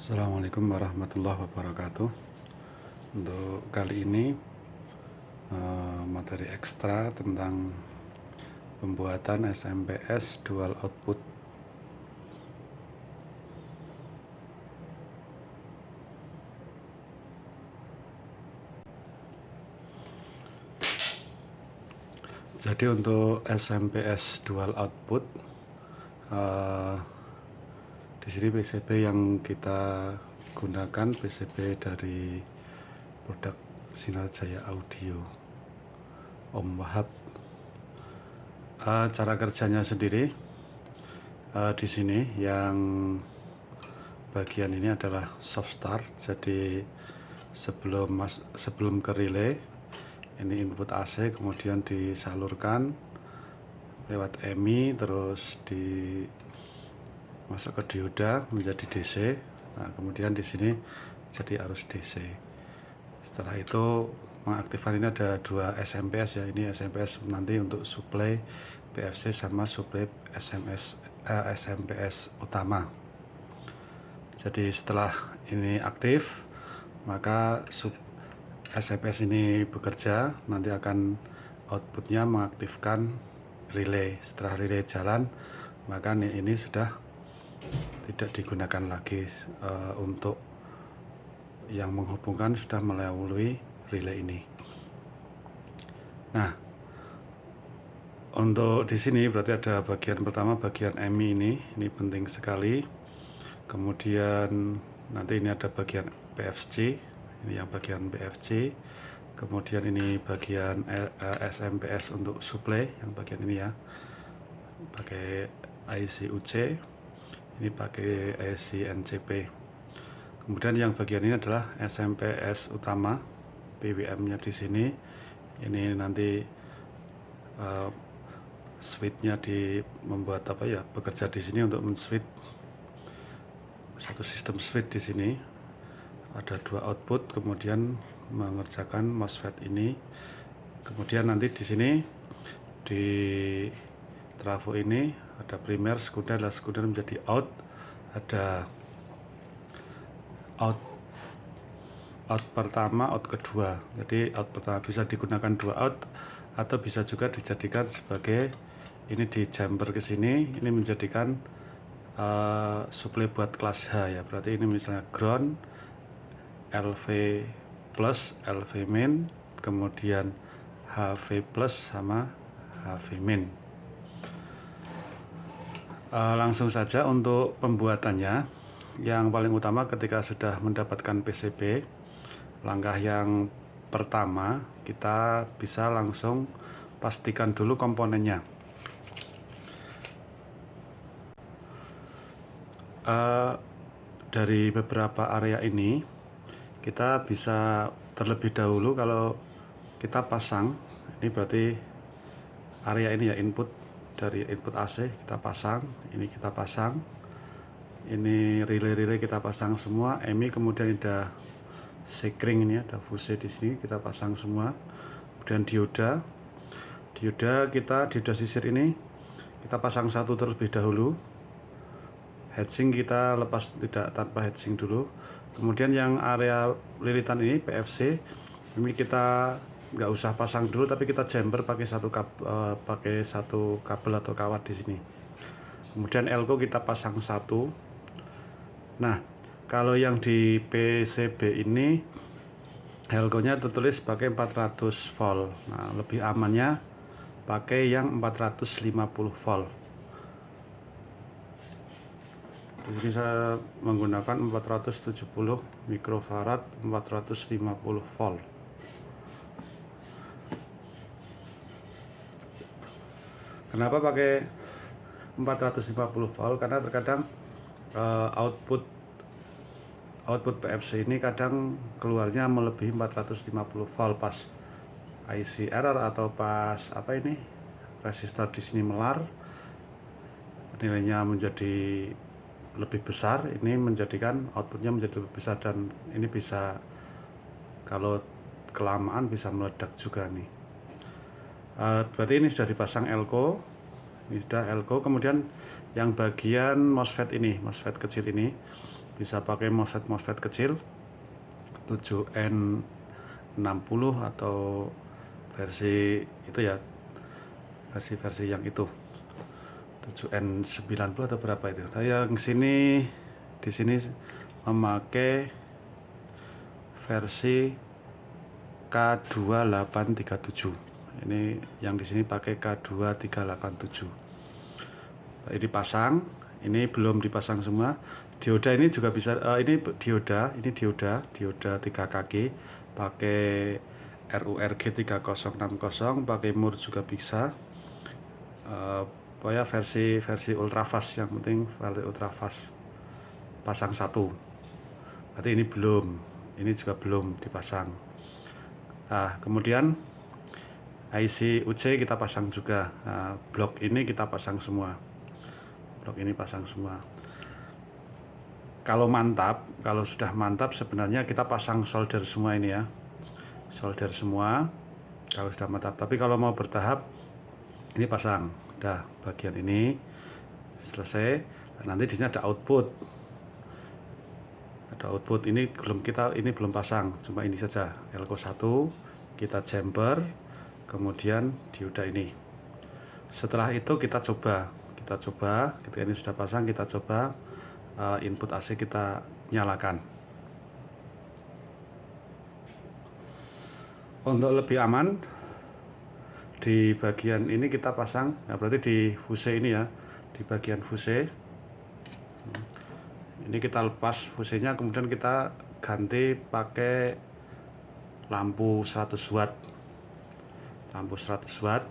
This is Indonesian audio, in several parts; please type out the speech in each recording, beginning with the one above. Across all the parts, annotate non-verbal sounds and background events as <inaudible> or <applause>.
Assalamualaikum warahmatullahi wabarakatuh. Untuk kali ini eh, Materi ekstra tentang Pembuatan SMPS Dual Output. Jadi untuk SMPS Dual Output uh, di sini PCB yang kita gunakan PCB dari produk Sinar Jaya Audio. Om Wahab. Uh, cara kerjanya sendiri uh, di sini yang bagian ini adalah soft start. Jadi sebelum mas sebelum ke relay ini input AC kemudian disalurkan lewat EMI terus di masuk ke dioda menjadi DC nah, kemudian di sini jadi arus DC setelah itu mengaktifkan ini ada dua SMPS ya. Ini SMPS nanti untuk supply PFC sama supply SMS eh, SMPS utama. Jadi setelah ini aktif maka sub SMPS ini bekerja nanti akan outputnya mengaktifkan relay. Setelah relay jalan maka ini sudah tidak digunakan lagi uh, untuk yang menghubungkan sudah melalui relay ini. Nah, untuk di sini berarti ada bagian pertama bagian MI ini, ini penting sekali. Kemudian nanti ini ada bagian PFC, ini yang bagian PFC. Kemudian ini bagian SMPS untuk supply, yang bagian ini ya, pakai IC UC ini pakai IC NCP kemudian yang bagian ini adalah SMPS utama PWM nya di sini. Ini nanti uh, switchnya di membuat apa ya bekerja di sini untuk men-switch satu sistem switch di sini. Ada dua output kemudian mengerjakan MOSFET ini. Kemudian nanti di sini di trafo ini ada primer sekunder lah sekunder menjadi out. Ada out out pertama out kedua. Jadi out pertama bisa digunakan dua out atau bisa juga dijadikan sebagai ini di jumper ke sini ini menjadikan uh, supply buat kelas H ya. Berarti ini misalnya ground LV plus LV min kemudian HV plus sama HV min uh, langsung saja untuk pembuatannya. Yang paling utama ketika sudah mendapatkan PCB langkah yang pertama kita bisa langsung pastikan dulu komponennya. Uh, dari beberapa area ini kita bisa terlebih dahulu kalau kita pasang. Ini berarti area ini ya input dari input AC kita pasang ini kita pasang ini relay-relay kita pasang semua EMI kemudian ada sekring ini ada fuse di sini kita pasang semua. Kemudian dioda dioda kita dioda sisir ini kita pasang satu terlebih dahulu. Heatsink kita lepas tidak tanpa heatsink dulu. Kemudian yang area lilitan ini PFC ini kita nggak usah pasang dulu tapi kita jumper pakai satu kab, uh, pakai satu kabel atau kawat di sini. Kemudian elko kita pasang satu. Nah kalau yang di PCB ini elko nya tertulis pakai 400 volt. Nah lebih amannya pakai yang 450 volt. Di sini saya menggunakan 470 mikrofarad 450 volt Kenapa pakai 450 volt? Karena terkadang uh, output output PFC ini kadang keluarnya melebihi 450 volt pas IC error atau pas apa ini resistor di sini melar nilainya menjadi lebih besar ini menjadikan outputnya menjadi lebih besar dan ini bisa kalau kelamaan bisa meledak juga nih uh, berarti ini sudah dipasang elko ini sudah elko kemudian yang bagian MOSFET ini MOSFET kecil ini bisa pakai MOSFET MOSFET kecil 7N60 atau versi itu ya versi-versi yang itu. 7N90 atau berapa itu. Saya yang sini di sini memakai versi K2837 ini yang di sini pakai K2387 ini pasang ini belum dipasang semua. Dioda ini juga bisa uh, ini dioda ini dioda dioda 3 kaki pakai RURG 3060 pakai mur juga bisa. Uh, pokoknya versi versi ultrafast yang penting versi ultrafast. Pasang satu. Berarti ini belum ini juga belum dipasang. Nah kemudian IC UC kita pasang juga. Nah, blok ini kita pasang semua. Blok ini pasang semua. Kalau mantap kalau sudah mantap sebenarnya kita pasang solder semua ini ya. Solder semua kalau sudah mantap. Tapi kalau mau bertahap ini pasang. Dah bagian ini selesai. Nanti di sini ada output. Ada output. Ini belum kita ini belum pasang. Cuma ini saja elko 1 kita jumper kemudian dioda ini. Setelah itu kita coba kita coba ketika ini sudah pasang kita coba uh, input AC kita nyalakan. Untuk lebih aman di bagian ini kita pasang nah berarti di fuse ini ya di bagian fuse. Ini kita lepas fusenya kemudian kita ganti pakai lampu 100 watt lampu 100 watt.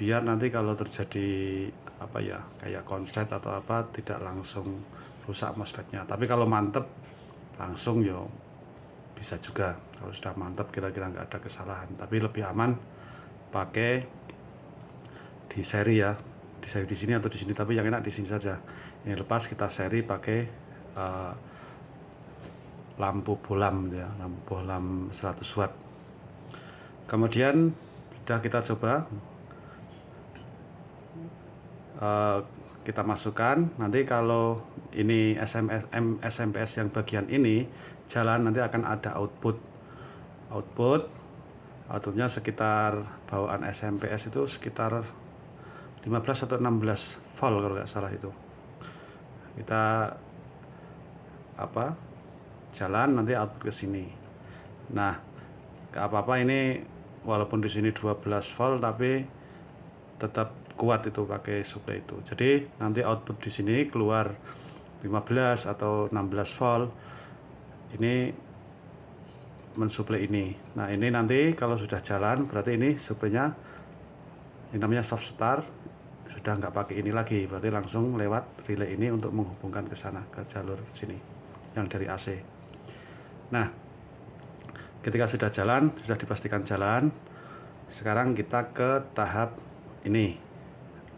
Biar nanti kalau terjadi apa ya kayak konslet atau apa tidak langsung rusak MOSFETnya. Tapi kalau mantep langsung yo bisa juga. Kalau sudah mantap kira-kira nggak ada kesalahan. Tapi lebih aman pakai di seri ya. Di seri di sini atau di sini tapi yang enak di sini saja. Ini lepas kita seri pakai uh, lampu bolam ya lampu bolam 100 watt. Kemudian sudah kita coba. Uh, kita masukkan. Nanti kalau ini SMS SMPS yang bagian ini jalan nanti akan ada output. Output outputnya sekitar bawaan SMPS itu sekitar 15 atau 16 volt kalau nggak salah itu. Kita apa jalan nanti output ke sini. Nah gak apa-apa ini walaupun di sini 12 volt tapi tetap kuat itu pakai supply itu. Jadi nanti output di sini keluar 15 atau 16 volt ini mensuplai ini. Nah ini nanti kalau sudah jalan berarti ini suplainya ini namanya soft start sudah nggak pakai ini lagi. Berarti langsung lewat relay ini untuk menghubungkan ke sana ke jalur sini yang dari AC nah ketika sudah jalan sudah dipastikan jalan sekarang kita ke tahap ini.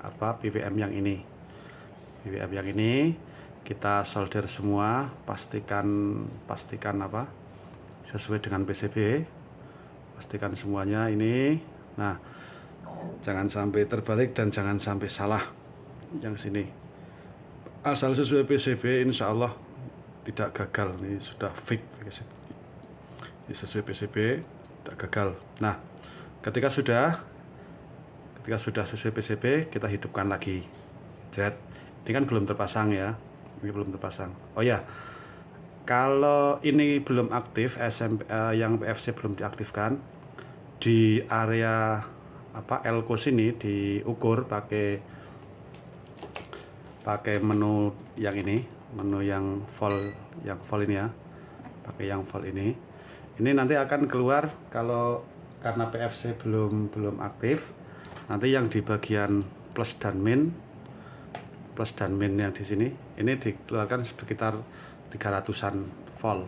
Apa PWM yang ini. PWM yang ini kita solder semua pastikan pastikan apa sesuai dengan PCB pastikan semuanya ini. Nah jangan sampai terbalik dan jangan sampai salah. Yang sini. Asal sesuai PCB insya Allah tidak gagal. Ini sudah fix ini sesuai PCB tidak gagal. Nah ketika sudah ketika sudah sesuai PCB kita hidupkan lagi. Jet ini kan belum terpasang ya. Ini belum terpasang. Oh ya kalau ini belum aktif SMP eh, yang PFC belum diaktifkan di area apa elko sini diukur pakai pakai menu yang ini menu yang full yang full ini ya. Pakai yang full ini ini nanti akan keluar kalau karena PFC belum belum aktif. Nanti yang di bagian plus dan min plus dan min yang di sini ini dikeluarkan sekitar 300-an volt.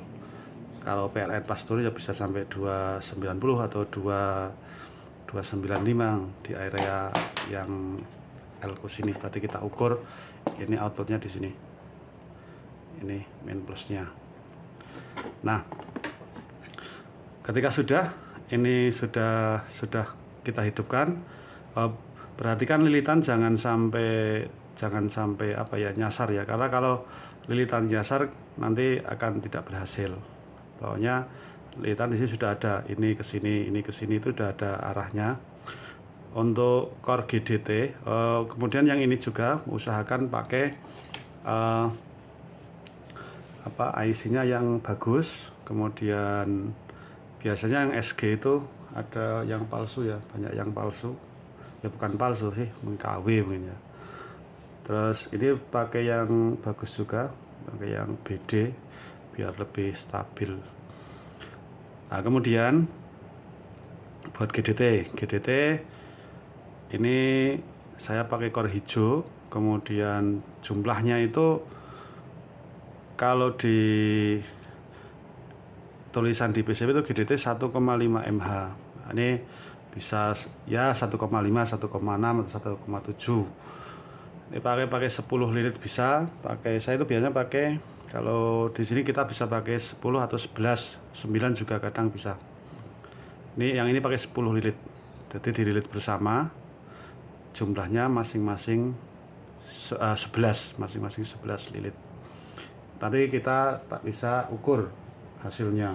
Kalau PLN pastur ya bisa sampai 290 atau 2 295 di area yang elko sini. Berarti kita ukur ini outputnya di sini. Ini min plusnya. Nah ketika sudah ini sudah sudah kita hidupkan eh, perhatikan lilitan jangan sampai jangan sampai apa ya nyasar ya. Karena kalau lilitan nyasar nanti akan tidak berhasil. Pokoknya lilitan di sini sudah ada ini ke sini ini ke sini itu sudah ada arahnya. Untuk core GDT eh, kemudian yang ini juga usahakan pakai uh, apa IC nya yang bagus. Kemudian biasanya yang SG itu ada yang palsu ya banyak yang palsu. Ya bukan palsu sih mengKW mungkin ya. Terus ini pakai yang bagus juga pakai yang BD biar lebih stabil. Nah kemudian buat GDT GDT ini saya pakai core hijau kemudian jumlahnya itu kalau di tulisan di PCB itu GDT 1,5 mH ini bisa ya 1,5 1,6 atau 1,7 ini pakai pakai 10 lilit bisa. Pakai saya itu biasanya pakai kalau di sini kita bisa pakai 10 atau 11 9 juga kadang bisa. Ini yang ini pakai 10 lilit jadi dililit bersama jumlahnya masing-masing 11 masing-masing 11 lilit tadi kita tak bisa ukur hasilnya.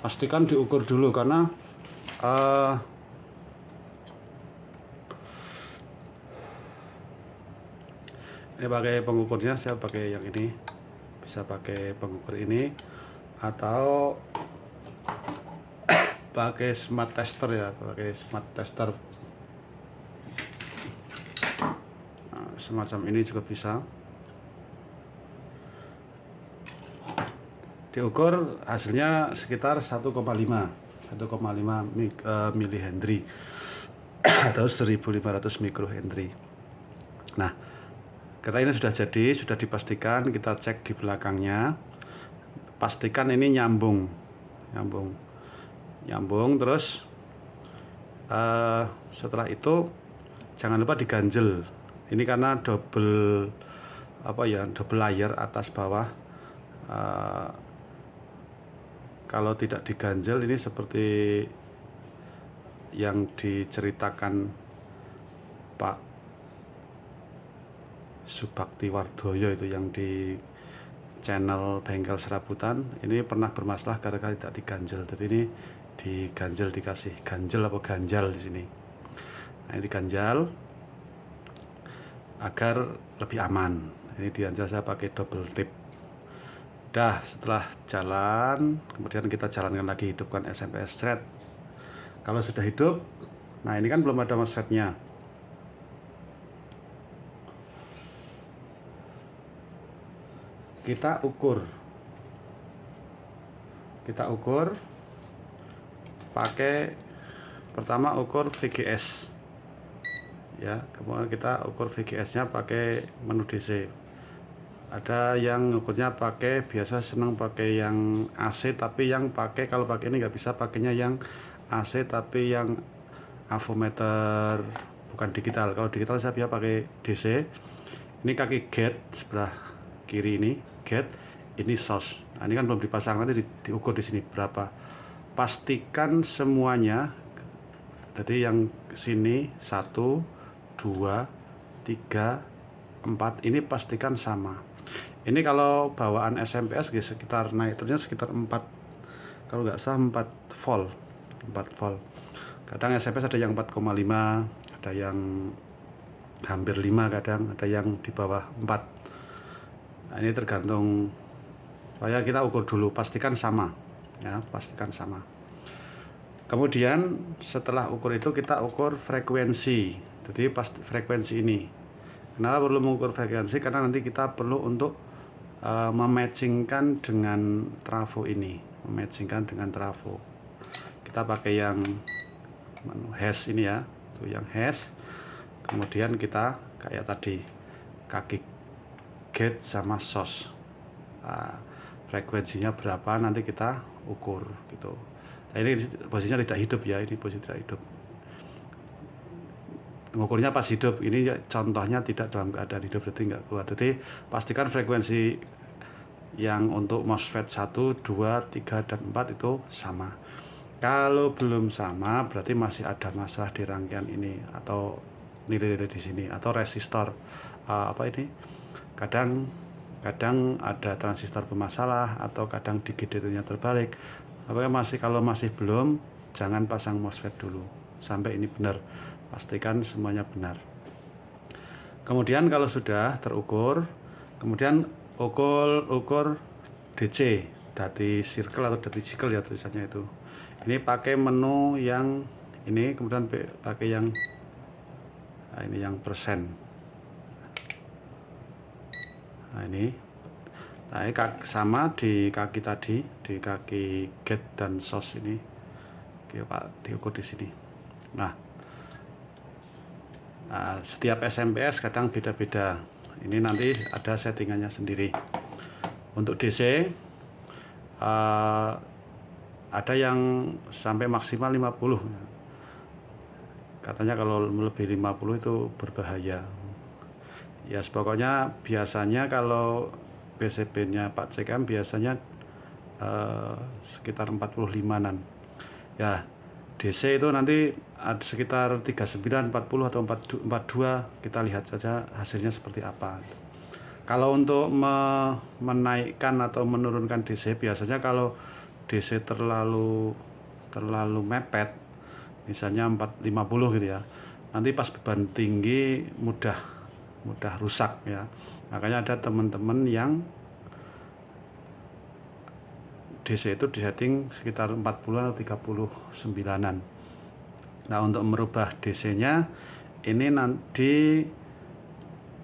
Pastikan diukur dulu karena uh, ini pakai pengukurnya saya pakai yang ini. Bisa pakai pengukur ini atau <coughs> pakai smart tester ya pakai smart tester. Nah, semacam ini juga bisa diukur hasilnya sekitar 1,5 1,5 milihenry atau 1500 mikrohenry nah Kereta ini sudah jadi, sudah dipastikan, kita cek di belakangnya. Pastikan ini nyambung. Nyambung. Nyambung terus uh, setelah itu jangan lupa diganjel. Ini karena double apa ya, double layer atas bawah. Uh, kalau tidak diganjel ini seperti yang diceritakan Pak Subakti Wardoyo itu yang di channel bengkel serabutan. Ini pernah bermasalah gara-gara tidak diganjel. Jadi ini diganjel dikasih ganjel apa ganjal di sini. Nah ini diganjal agar lebih aman. Ini diganjal saya pakai double tip dah setelah jalan kemudian kita jalankan lagi hidupkan SMS thread. Kalau sudah hidup nah ini kan belum ada MOSFET-nya kita ukur. Kita ukur pakai pertama ukur VGS ya kemudian kita ukur VGS nya pakai menu DC ada yang ukurnya pakai biasa senang pakai yang AC tapi yang pakai kalau pakai ini nggak bisa pakainya yang AC tapi yang avometer bukan digital. Kalau digital saya biasa pakai DC ini kaki gate sebelah kiri ini get ini sos. Nah, ini kan belum dipasang nanti di, diukur di sini berapa. Pastikan semuanya jadi yang sini satu dua tiga empat ini pastikan sama ini kalau bawaan SMPS ya sekitar naik turunnya sekitar 4 kalau nggak salah 4 volt 4 volt. Kadang SMPS ada yang 4,5 ada yang hampir 5 kadang ada yang di bawah 4 nah, ini tergantung supaya kita ukur dulu pastikan sama ya pastikan sama. Kemudian setelah ukur itu kita ukur frekuensi. Jadi pas frekuensi ini. Kenapa perlu mengukur frekuensi? Karena nanti kita perlu untuk uh, mematchingkan dengan trafo ini. Mematchingkan dengan trafo. Kita pakai yang hash ini ya. Tuh yang hash. Kemudian kita kayak tadi kaki gate sama sos nah, frekuensinya berapa nanti kita ukur gitu. Nah, ini posisinya tidak hidup ya ini posisi tidak hidup mengukurnya pas hidup. Ini contohnya tidak dalam keadaan hidup berarti nggak keluar jadi pastikan frekuensi yang untuk MOSFET 1, 2, 3, dan 4 itu sama. Kalau belum sama berarti masih ada masalah di rangkaian ini atau nilai-nilai di sini atau resistor uh, apa ini? Kadang kadang ada transistor bermasalah atau kadang di GDT-nya terbalik. Apakah masih kalau masih belum jangan pasang MOSFET dulu. Sampai ini benar pastikan semuanya benar. Kemudian kalau sudah terukur kemudian ukur ukur DC dati circle atau dati circle ya tulisannya itu. Ini pakai menu yang ini kemudian pakai yang nah ini yang persen. Nah ini. Nah ini sama di kaki tadi di kaki get dan sos ini. Oke pak diukur di sini. Nah, nah setiap SMPS kadang beda-beda. Ini nanti ada settingannya sendiri. Untuk DC uh, eh, ada yang sampai maksimal 50 katanya kalau lebih 50 itu berbahaya. Ya pokoknya biasanya kalau PCB-nya Pak CKM biasanya uh, sekitar 45-an. Ya, DC itu nanti ada sekitar 39, 40 atau 42 kita lihat saja hasilnya seperti apa. Kalau untuk me menaikkan atau menurunkan DC biasanya kalau DC terlalu terlalu mepet misalnya 450 gitu ya. Nanti pas beban tinggi mudah mudah rusak ya makanya ada teman-teman yang DC itu disetting sekitar 40 atau 39an nah untuk merubah DC nya ini nanti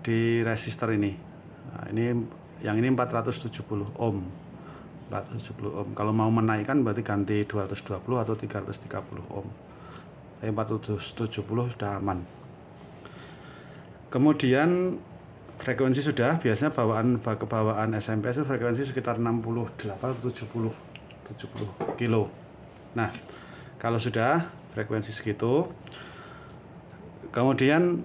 di resistor ini. Nah, ini yang ini 470 ohm. 470 ohm. Kalau mau menaikkan berarti ganti 220 atau 330 ohm. Saya 470 sudah aman. Kemudian frekuensi sudah biasanya bawaan kebawaan SMP itu frekuensi sekitar 68 atau 70 70 kilo. Nah kalau sudah frekuensi segitu kemudian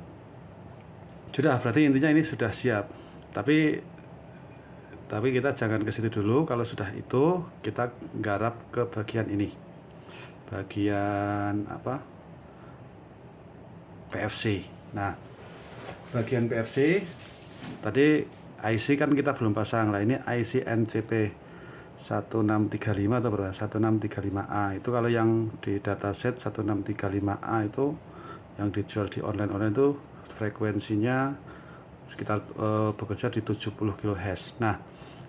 sudah berarti intinya ini sudah siap. Tapi tapi kita jangan ke situ dulu. Kalau sudah itu kita garap ke bagian ini. Bagian apa? PFC nah bagian PFC tadi IC kan kita belum pasang lah. Ini IC NCP 1635 atau berapa? 1635A itu kalau yang di dataset 1635A itu yang dijual di online-online itu frekuensinya sekitar uh, bekerja di 70 kHz nah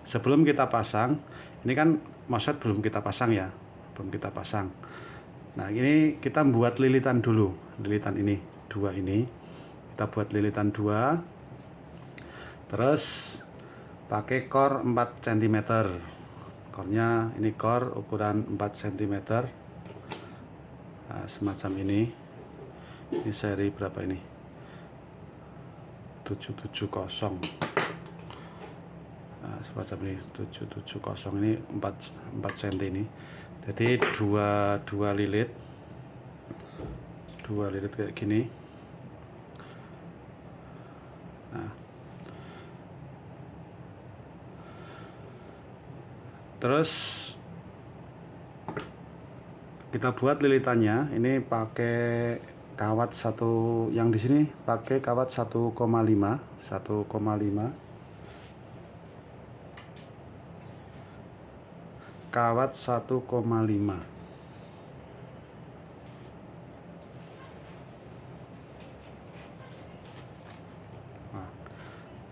sebelum kita pasang ini kan MOSFET belum kita pasang ya. Belum kita pasang. Nah ini kita membuat lilitan dulu. Lilitan ini dua ini. Kita buat lilitan dua terus pakai core 4 cm core-nya ini core ukuran 4 cm nah, semacam ini. Ini seri berapa ini? 770 nah, semacam ini 770 ini 4 4 cm ini. Jadi dua dua lilit. Dua lilit kayak gini. Nah. Terus kita buat lilitannya. Ini pakai kawat satu yang di sini pakai kawat 1,5 1,5 kawat 1,5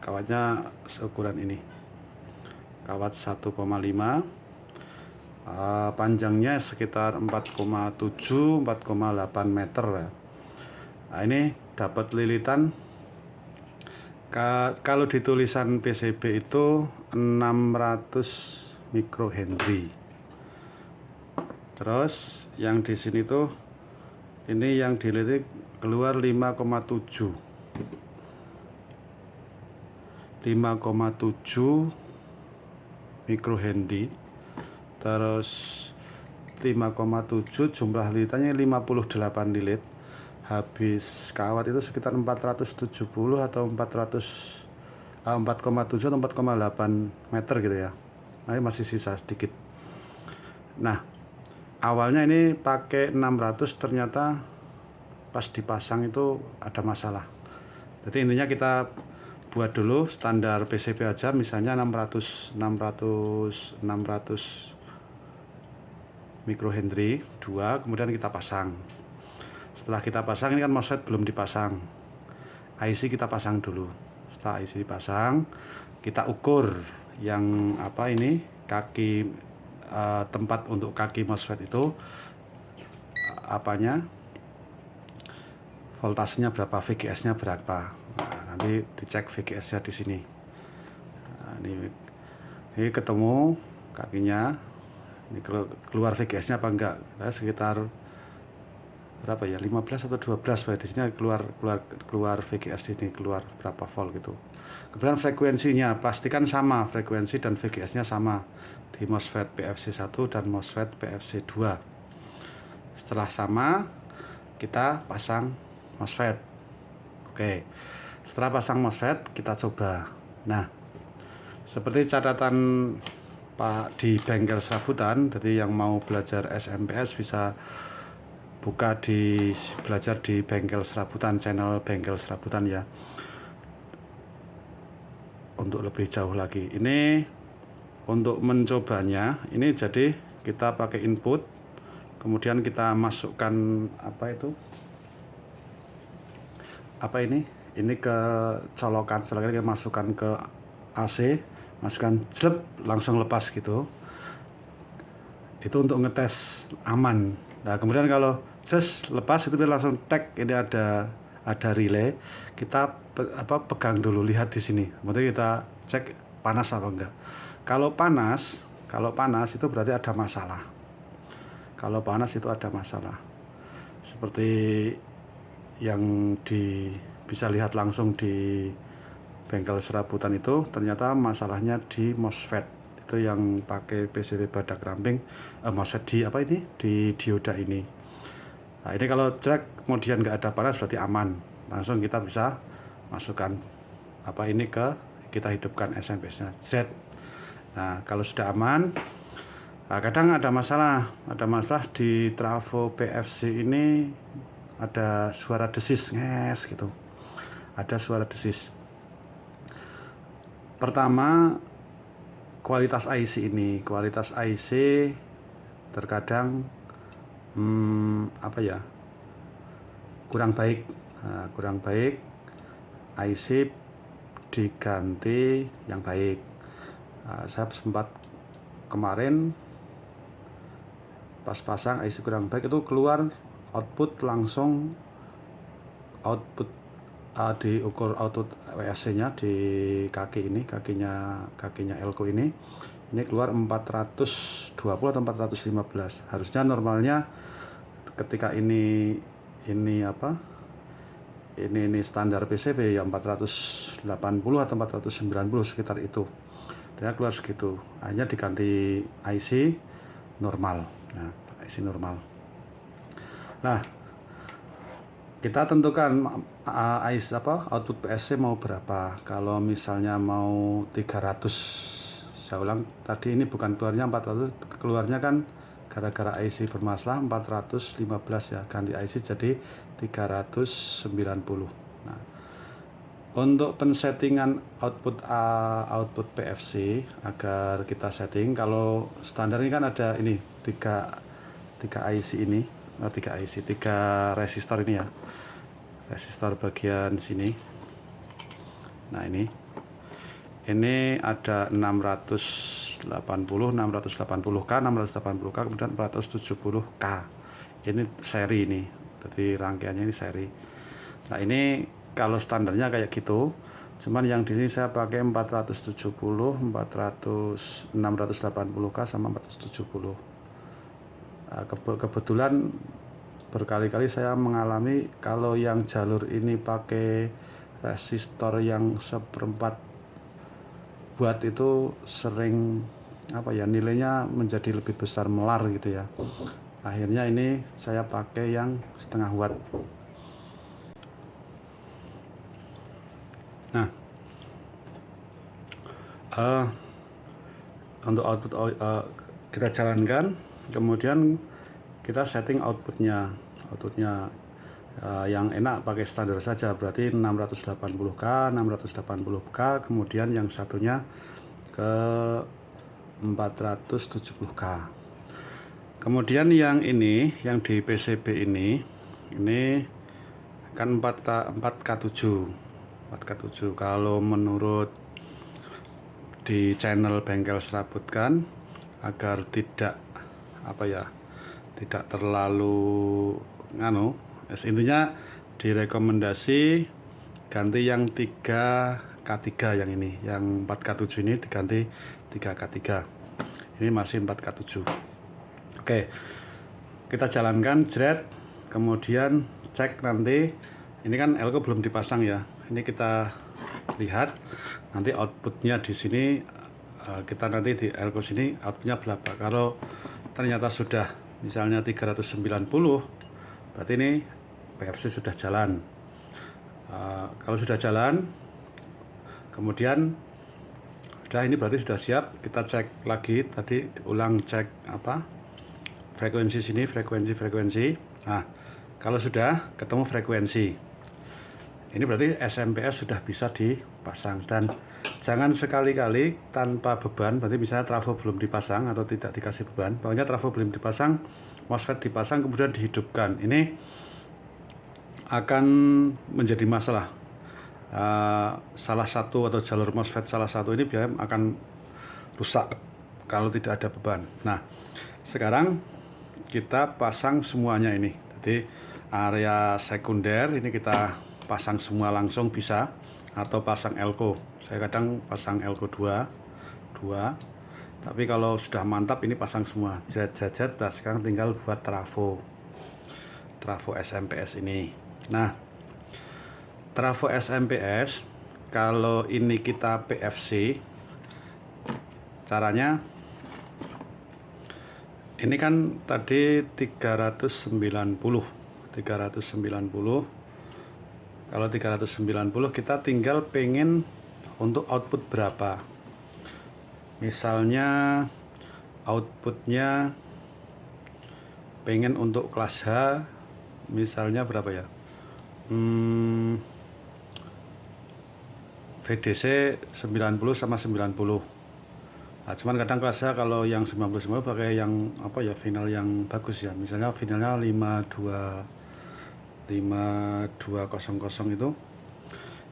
kawatnya seukuran ini kawat 1,5 uh, panjangnya sekitar 4,7 4,8 meter ya. nah ini dapat lilitan. Ka kalau di tulisan PCB itu 600 mikrohenry. Terus yang di sini tuh ini yang dililit keluar 5,7 5,7 mikrohenry terus 5,7 jumlah lilitannya 58 lilit habis kawat itu sekitar 470 atau 400 ah, 4,7 atau 4,8 meter gitu ya. Nah, ini masih sisa sedikit. Nah awalnya ini pakai 600 ternyata pas dipasang itu ada masalah. Jadi intinya kita buat dulu standar PCB aja misalnya 600 600 600 microhenry 2 kemudian kita pasang. Setelah kita pasang ini kan MOSFET belum dipasang. IC kita pasang dulu. Setelah IC dipasang kita ukur yang apa ini kaki uh, tempat untuk kaki MOSFET itu apanya voltasenya berapa VGS nya berapa nanti dicek VGS nya di sini. Nah, ini ini ketemu kakinya. Ini keluar VGS nya apa enggak? Nah, sekitar berapa ya? 15 atau 12 Pak. di sini keluar keluar keluar VGS ini keluar berapa volt gitu. Kemudian frekuensinya pastikan sama frekuensi dan VGS nya sama. Di MOSFET PFC 1 dan MOSFET PFC 2 setelah sama kita pasang MOSFET. Oke setelah pasang MOSFET kita coba. Nah seperti catatan Pak di bengkel serabutan jadi yang mau belajar SMPS bisa buka di belajar di bengkel serabutan channel bengkel serabutan ya. Untuk lebih jauh lagi. Ini untuk mencobanya ini jadi kita pakai input kemudian kita masukkan apa itu? Apa ini ini ke colokan setelah kita masukkan ke AC masukkan slip langsung lepas gitu. Itu untuk ngetes aman. Nah kemudian kalau just lepas itu langsung tag ini ada ada relay. Kita pe, apa pegang dulu lihat di sini. Kemudian kita cek panas apa enggak. Kalau panas kalau panas itu berarti ada masalah. Kalau panas itu ada masalah. Seperti yang di bisa lihat langsung di bengkel serabutan itu ternyata masalahnya di MOSFET. Itu yang pakai PCB badak ramping eh, MOSFET di apa ini? Di dioda ini. Nah ini kalau cek kemudian nggak ada panas berarti aman. Langsung kita bisa masukkan apa ini ke kita hidupkan SMS nya Z nah kalau sudah aman nah, kadang ada masalah. Ada masalah di trafo PFC ini ada suara desis nges gitu ada suara desis. Pertama kualitas IC ini kualitas IC terkadang hmm, apa ya kurang baik. Nah, kurang baik IC diganti yang baik. Nah, saya sempat kemarin pas pasang IC kurang baik itu keluar output langsung output uh, diukur output WSC nya di kaki ini kakinya kakinya elko ini. Ini keluar 420 atau 415 harusnya normalnya ketika ini ini apa ini ini standar PCB yang 480 atau 490 sekitar itu. Dia keluar segitu. Hanya diganti IC normal. Nah IC normal. Nah kita tentukan uh, ICE apa output PSC mau berapa. Kalau misalnya mau 300 saya ulang tadi ini bukan keluarnya 400 keluarnya kan gara-gara IC bermasalah 415 ya ganti IC jadi 390 nah untuk pensettingan output uh, output PFC agar kita setting kalau standar ini kan ada ini tiga tiga IC ini tiga IC tiga resistor ini ya. Resistor bagian sini. Nah ini. Ini ada 680 680k 680k kemudian 470k ini seri ini. Jadi rangkaiannya ini seri. Nah ini kalau standarnya kayak gitu cuman yang di sini saya pakai 470 400 680k sama 470 nah, kebetulan berkali-kali saya mengalami kalau yang jalur ini pakai resistor yang seperempat buat itu sering apa ya nilainya menjadi lebih besar melar gitu ya. Akhirnya ini saya pakai yang setengah watt. Nah uh, untuk output uh, kita jalankan kemudian kita setting outputnya. Outputnya uh, yang enak pakai standar saja berarti 680k 680k kemudian yang satunya ke 470k kemudian yang ini yang di PCB ini ini kan 4K, 4K7 4K7 kalau menurut di channel bengkel serabut kan agar tidak apa ya tidak terlalu nganu. Intinya direkomendasi ganti yang 3K3 yang ini yang 4K7 ini diganti 3K3 ini masih 4K7 oke kita jalankan jret kemudian cek nanti. Ini kan elko belum dipasang ya. Ini kita lihat nanti outputnya di sini eh, kita nanti di elko sini outputnya berapa. Kalau ternyata sudah misalnya 390 berarti ini PFC sudah jalan. Uh, kalau sudah jalan kemudian sudah ini berarti sudah siap kita cek lagi tadi ulang cek apa frekuensi sini frekuensi frekuensi. Nah kalau sudah ketemu frekuensi, ini berarti SMPS sudah bisa dipasang dan jangan sekali-kali tanpa beban, berarti misalnya trafo belum dipasang atau tidak dikasih beban, pokoknya trafo belum dipasang, MOSFET dipasang kemudian dihidupkan. Ini akan menjadi masalah. Uh, salah satu atau jalur MOSFET salah satu ini biasanya akan rusak kalau tidak ada beban. Nah, sekarang kita pasang semuanya ini. Jadi area sekunder ini kita pasang semua langsung bisa atau pasang elko saya kadang pasang elko 2 2 tapi kalau sudah mantap ini pasang semua. Jet-jet nah sekarang tinggal buat trafo. Trafo SMPS ini. Nah trafo SMPS kalau ini kita PFC caranya ini kan tadi 390 390 kalau 390 kita tinggal pengen untuk output berapa? Misalnya outputnya pengen untuk kelas H misalnya berapa ya? Hmm, VDC 90 sama 90 Nah, cuman kadang kelasnya kalau yang 90 pakai yang apa ya final yang bagus ya. Misalnya finalnya 52 5200 itu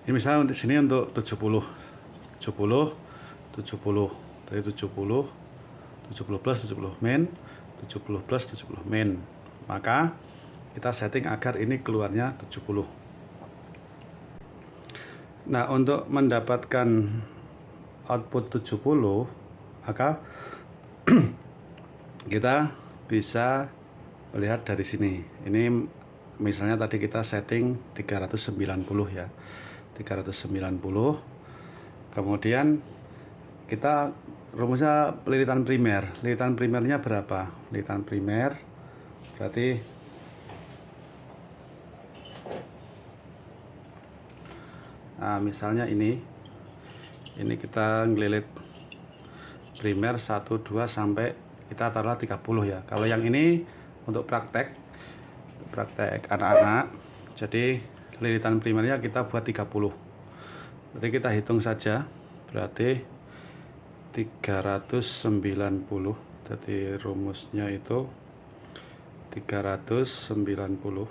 ini misalnya untuk sini untuk 70 70 70 dari 70 70 plus 70 min 70 plus 70 min. Maka kita setting agar ini keluarnya 70 nah untuk mendapatkan output 70 maka <clears throat> kita bisa melihat dari sini. Ini misalnya tadi kita setting 390 ya 390 kemudian kita rumusnya lilitan primer. Lilitan primernya berapa? Lilitan primer berarti nah misalnya ini. Ini kita ngelilit primer 1 2 sampai kita taruh 30 ya. Kalau yang ini untuk praktek praktek anak-anak. Jadi lilitan primernya kita buat 30 berarti kita hitung saja berarti 390 jadi rumusnya itu 390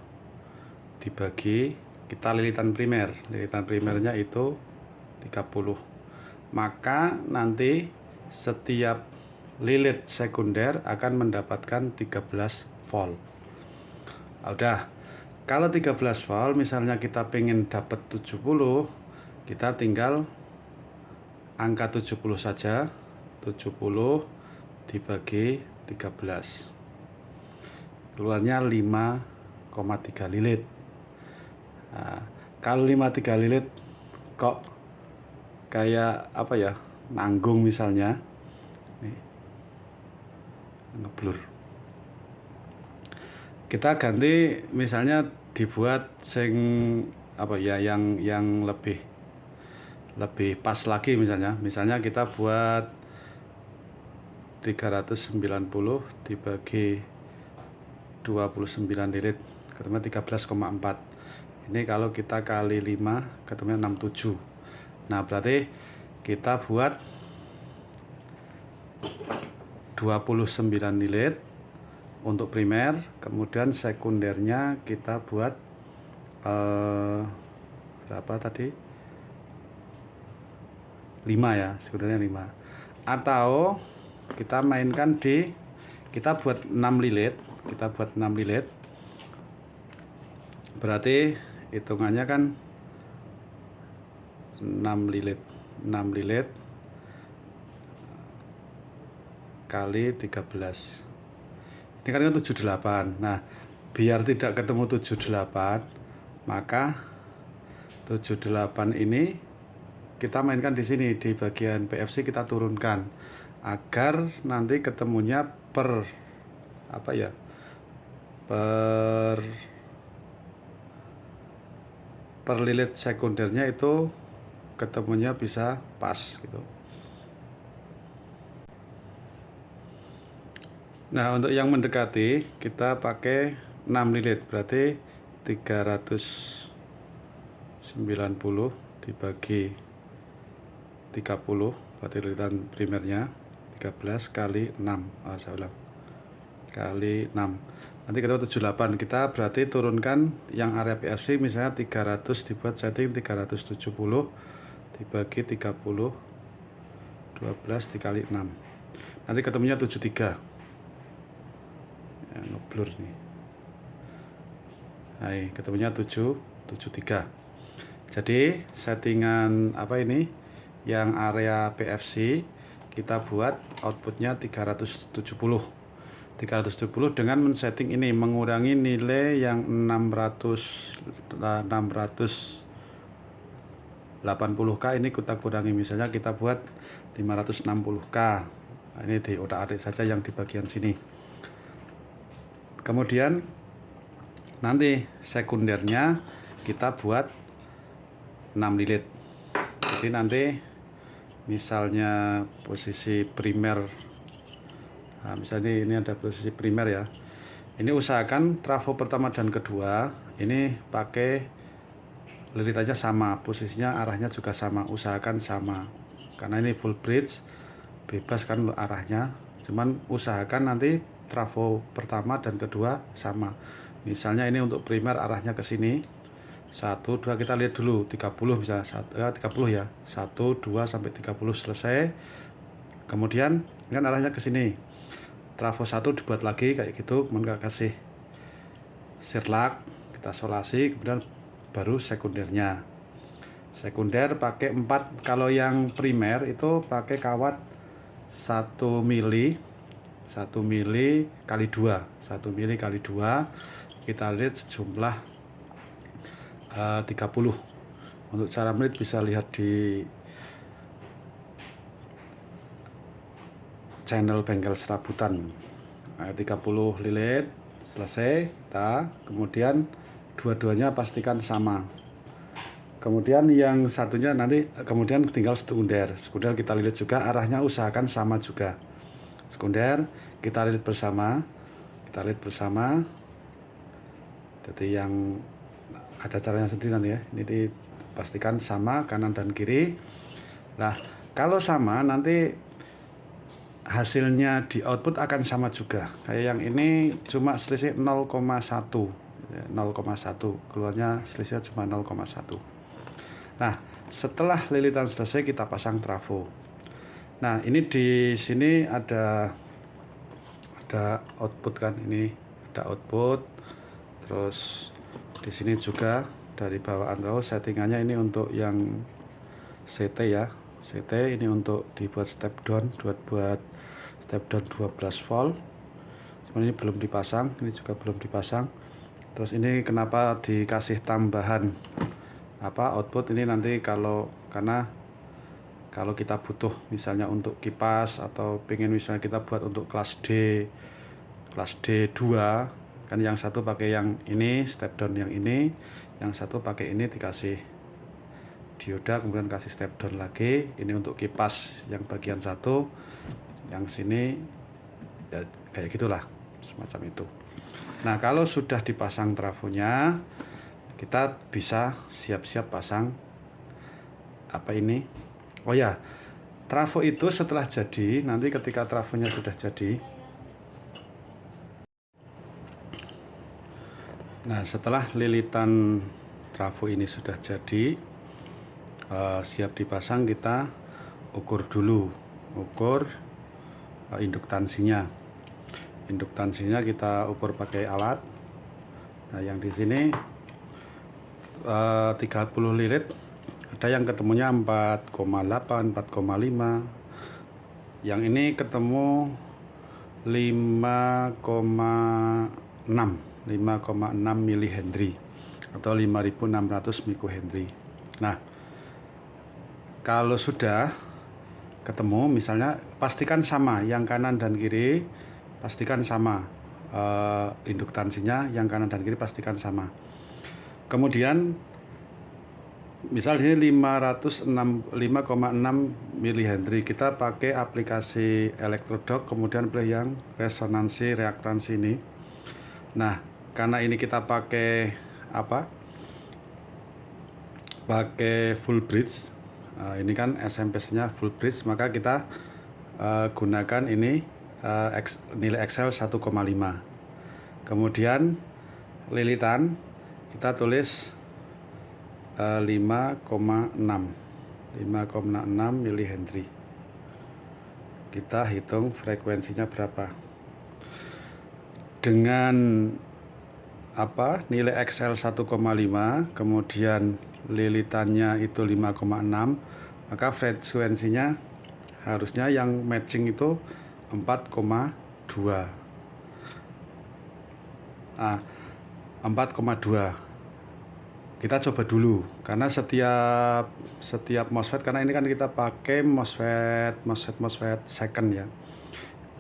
dibagi kita lilitan primer. Lilitan primernya itu 30 maka nanti setiap lilit sekunder akan mendapatkan 13 volt. Udah kalau 13 volt misalnya kita pengen dapat 70 kita tinggal angka 70 saja. 70 dibagi 13 keluarnya 5,3 lilit. Nah, kalau 5,3 lilit kok kayak apa ya nanggung misalnya? Nih ngeblur. Kita ganti misalnya dibuat sing apa ya yang yang lebih lebih pas lagi misalnya. Misalnya kita buat 390 dibagi 29 lilit ketemunya 13,4 ini kalau kita kali 5 ketemunya 67 nah berarti kita buat 29 lilit untuk primer kemudian sekundernya kita buat eh, berapa tadi? 5 ya sekundernya 5 atau kita mainkan di kita buat 6 lilit kita buat 6 lilit. Berarti hitungannya kan 6 lilit 6 lilit kali 13 ini kan 78 nah biar tidak ketemu 78 maka 78 ini kita mainkan di sini. Di bagian PFC kita turunkan agar nanti ketemunya per apa ya per per lilit sekundernya itu ketemunya bisa pas gitu nah untuk yang mendekati kita pakai 6 lilit berarti 390 dibagi 30 berarti lilitan primernya 13 kali 6 oh, saya ulang. Kali 6 nanti kita 78 kita berarti turunkan yang area PFC misalnya 300 dibuat setting 370 dibagi 30 12 dikali 6 nanti ketemunya 73 ya, ngeblur nih nah, ketemunya 7 73 jadi settingan apa ini? Yang area PFC kita buat outputnya 370 370 dengan men-setting ini mengurangi nilai yang 600 680k ini kita kurangi. Misalnya kita buat 560k nah, ini di otak adik saja yang di bagian sini kemudian nanti sekundernya kita buat 6 lilit jadi nanti misalnya posisi primer nah, misalnya ini ada posisi primer ya. Ini usahakan trafo pertama dan kedua ini pakai lilitannya sama posisinya arahnya juga sama usahakan sama. Karena ini full bridge bebas kan arahnya. Cuman usahakan nanti trafo pertama dan kedua sama. Misalnya ini untuk primer arahnya ke sini. Satu dua kita lihat dulu. 30 misalnya satu ya 30 ya. 1 2 sampai 30 selesai. Kemudian kan arahnya ke sini. Trafo satu dibuat lagi kayak gitu kemudian kasih sirlak kita solasi kemudian baru sekundernya. Sekunder pakai 4 kalau yang primer itu pakai kawat 1 mili 1 mili kali 2 1 mili kali 2 kita lihat sejumlah eh, uh, 30 untuk cara menit bisa lihat di channel bengkel serabutan. Nah, 30 lilit selesai nah, kemudian dua-duanya pastikan sama. Kemudian yang satunya nanti kemudian tinggal sekunder. Sekunder kita lilit juga arahnya usahakan sama juga sekunder kita lilit bersama kita lilit bersama. Jadi yang ada caranya sendiri nanti ya. Ini dipastikan sama kanan dan kiri. Nah kalau sama nanti hasilnya di output akan sama juga. Kayak yang ini cuma selisih 0,1 0,1 keluarnya selisihnya cuma 0,1 nah setelah lilitan selesai kita pasang trafo nah ini di sini ada ada output kan? Ini ada output. Terus di sini juga dari bawaan trafo settingannya ini untuk yang CT ya. CT ini untuk dibuat step down buat buat step down 12 volt. Cuman ini belum dipasang ini juga belum dipasang. Terus ini kenapa dikasih tambahan apa output? Ini nanti kalau karena kalau kita butuh misalnya untuk kipas atau pengen misalnya kita buat untuk kelas D kelas D2 kan yang satu pakai yang ini step down yang ini yang satu pakai ini dikasih dioda kemudian kasih step down lagi ini untuk kipas yang bagian satu yang sini ya kayak gitulah semacam itu Nah, kalau sudah dipasang trafonya, kita bisa siap-siap pasang apa ini? Oh ya, trafo itu setelah jadi, nanti ketika trafonya sudah jadi, Nah, setelah lilitan trafo ini sudah jadi, uh, siap dipasang, kita ukur dulu, ukur uh, induktansinya. Induktansinya kita ukur pakai alat. Nah, yang di sini uh, 30 lirit, ada yang ketemunya 4,8, 4,5. Yang ini ketemu 5,6 5,6 mH atau 5600 mikrohenry. Nah, kalau sudah ketemu misalnya pastikan sama yang kanan dan kiri pastikan sama uh, induktansinya yang kanan dan kiri pastikan sama. Kemudian misal ini 506 5,6 mH kita pakai aplikasi elektrodok kemudian pilih yang resonansi reaktansi ini. Nah, karena ini kita pakai apa? Pakai full bridge uh, ini kan SMP nya full bridge maka kita uh, gunakan ini uh, nilai Excel 1,5 kemudian lilitan kita tulis 5,6 5,6 mH kita hitung frekuensinya berapa? Dengan apa nilai XL 1,5 kemudian lilitannya itu 5,6 maka frekuensinya harusnya yang matching itu 4,2 ah 4,2 kita coba dulu karena setiap setiap MOSFET karena ini kan kita pakai MOSFET MOSFET MOSFET second ya.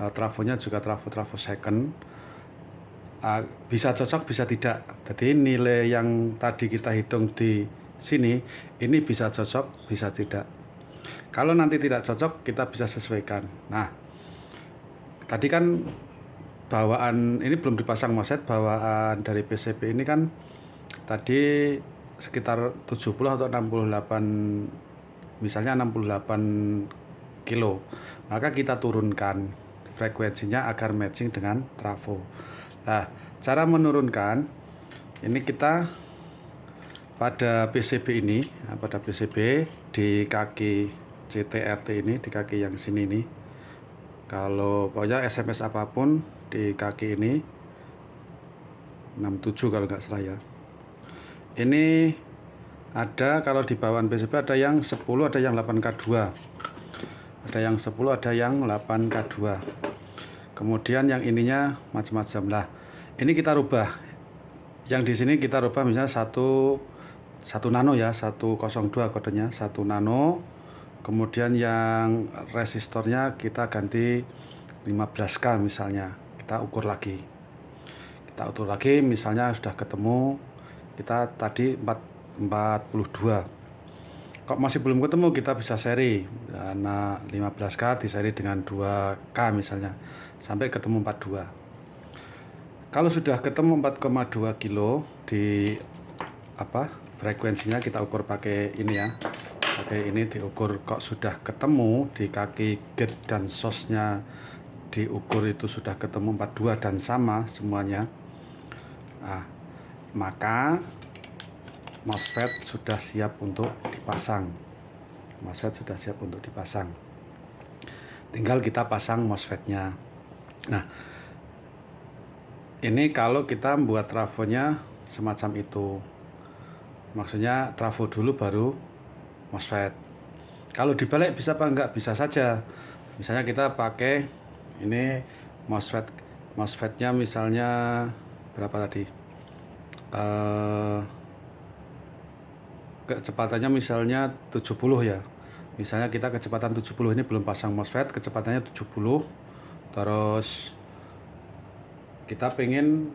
Uh, trafonya juga trafo-trafo second. Uh, bisa cocok bisa tidak. Jadi nilai yang tadi kita hitung di sini ini bisa cocok bisa tidak. Kalau nanti tidak cocok kita bisa sesuaikan. Nah tadi kan bawaan ini belum dipasang moset bawaan dari PCB ini kan tadi sekitar 70 atau 68 misalnya 68 kilo maka kita turunkan frekuensinya agar matching dengan trafo Nah, cara menurunkan ini kita pada PCB ini, nah, pada PCB di kaki CTRT ini, di kaki yang sini ini. Kalau pokoknya SMS apa pun di kaki ini 67 kalau nggak salah ya. Ini ada kalau di bawah PCB ada yang 10, ada yang 8K2. Ada yang 10, ada yang 8K2 kemudian yang ininya macam-macam lah. Ini kita rubah. Yang di sini kita rubah misalnya satu satu nano ya 102 kodenya satu nano. Kemudian yang resistornya kita ganti 15k misalnya. Kita ukur lagi. Kita ukur lagi misalnya sudah ketemu kita tadi 4, 42 kok masih belum ketemu kita bisa seri nah 15k diseri dengan 2k misalnya. Sampai ketemu 42 kalau sudah ketemu 4,2 kilo di apa frekuensinya kita ukur pakai ini ya. Pakai ini diukur kok sudah ketemu di kaki gate dan sosnya diukur itu sudah ketemu 42 dan sama semuanya. Nah, maka MOSFET sudah siap untuk dipasang. MOSFET sudah siap untuk dipasang. Tinggal kita pasang MOSFET-nya. Nah ini kalau kita membuat trafonya semacam itu. Maksudnya trafo dulu baru MOSFET. Kalau dibalik bisa apa enggak? Bisa saja. Misalnya kita pakai ini MOSFET. MOSFET-nya misalnya berapa tadi uh, kecepatannya misalnya 70 ya. Misalnya kita kecepatan 70 ini belum pasang MOSFET kecepatannya 70 terus kita pengen